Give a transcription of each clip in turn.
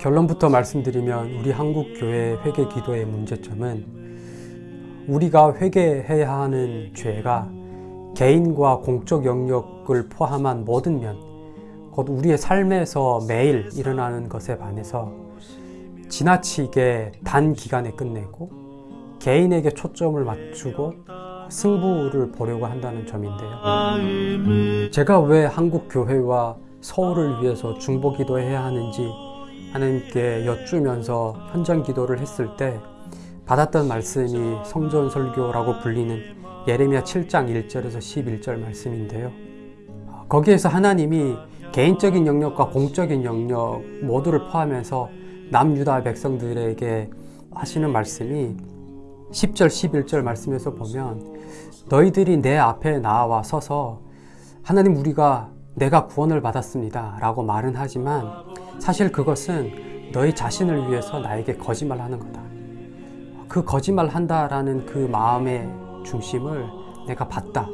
결론부터 말씀드리면 우리 한국 교회 회개 기도의 문제점은 우리가 회개해야 하는 죄가 개인과 공적 영역을 포함한 모든 면, 곧 우리의 삶에서 매일 일어나는 것에 반해서 지나치게 단기간에 끝내고 개인에게 초점을 맞추고 승부를 보려고 한다는 점인데요. 제가 왜 한국 교회와 서울을 위해서 중보기도 해야 하는지 하나님께 여쭈면서 현장 기도를 했을 때 받았던 말씀이 성전 설교라고 불리는 예레미야 7장 1절에서 11절 말씀인데요. 거기에서 하나님이 개인적인 영역과 공적인 영역 모두를 포함해서 남유다 백성들에게 하시는 말씀이 10절 11절 말씀에서 보면 너희들이 내 앞에 나와 서서 하나님 우리가 내가 구원을 받았습니다 라고 말은 하지만 사실 그것은 너희 자신을 위해서 나에게 거짓말하는 거다 그 거짓말 한다라는 그 마음의 중심을 내가 봤다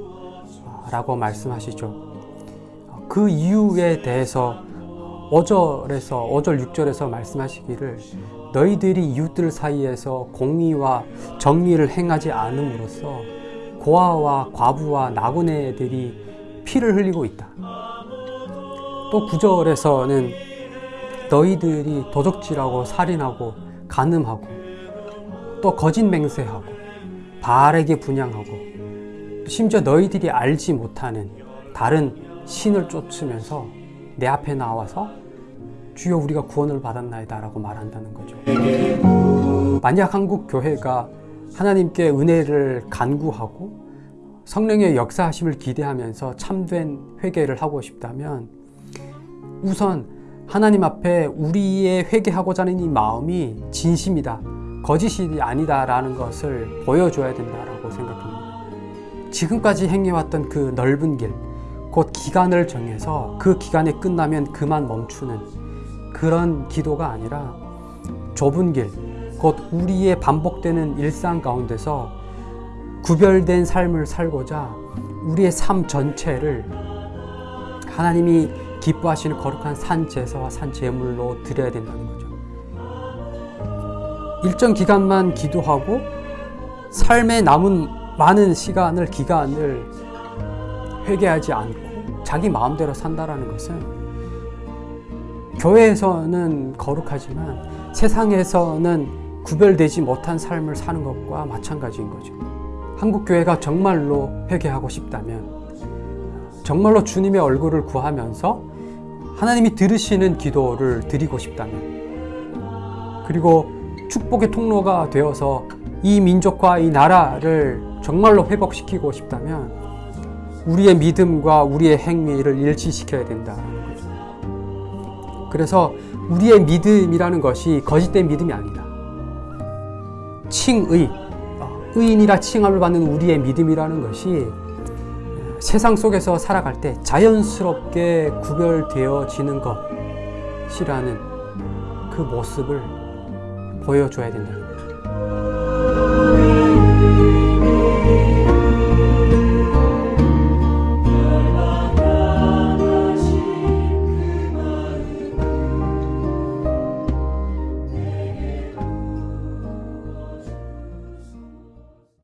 라고 말씀하시죠 그 이유에 대해서 5절에서 5절 6절에서 말씀하시기를 너희들이 이웃들 사이에서 공의와 정의를 행하지 않음으로써 고아와 과부와 나그네들이 피를 흘리고 있다. 또 9절에서는 너희들이 도적질하고 살인하고 간음하고 또 거짓 맹세하고 바알에게 분양하고 심지어 너희들이 알지 못하는 다른 신을 쫓으면서 내 앞에 나와서 주여 우리가 구원을 받았나이다 라고 말한다는 거죠. 만약 한국 교회가 하나님께 은혜를 간구하고 성령의 역사하심을 기대하면서 참된 회개를 하고 싶다면 우선 하나님 앞에 우리의 회개하고자 하는 이 마음이 진심이다 거짓이 아니다 라는 것을 보여줘야 된다고 생각합니다. 지금까지 행해왔던 그 넓은 길곧 기간을 정해서 그 기간이 끝나면 그만 멈추는 그런 기도가 아니라 좁은 길, 곧 우리의 반복되는 일상 가운데서 구별된 삶을 살고자 우리의 삶 전체를 하나님이 기뻐하시는 거룩한 산 제사와 산 제물로 드려야 된다는 거죠. 일정 기간만 기도하고 삶에 남은 많은 시간을 기간을 회개하지 않고 자기 마음대로 산다라는 것은 교회에서는 거룩하지만 세상에서는 구별되지 못한 삶을 사는 것과 마찬가지인 거죠. 한국 교회가 정말로 회개하고 싶다면 정말로 주님의 얼굴을 구하면서 하나님이 들으시는 기도를 드리고 싶다면 그리고 축복의 통로가 되어서 이 민족과 이 나라를 정말로 회복시키고 싶다면 우리의 믿음과 우리의 행위를 일치시켜야 거죠. 그래서 우리의 믿음이라는 것이 거짓된 믿음이 아니다. 칭의, 의인이라 칭함을 받는 우리의 믿음이라는 것이 세상 속에서 살아갈 때 자연스럽게 구별되어지는 것이라는 그 모습을 보여줘야 된다는 거예요.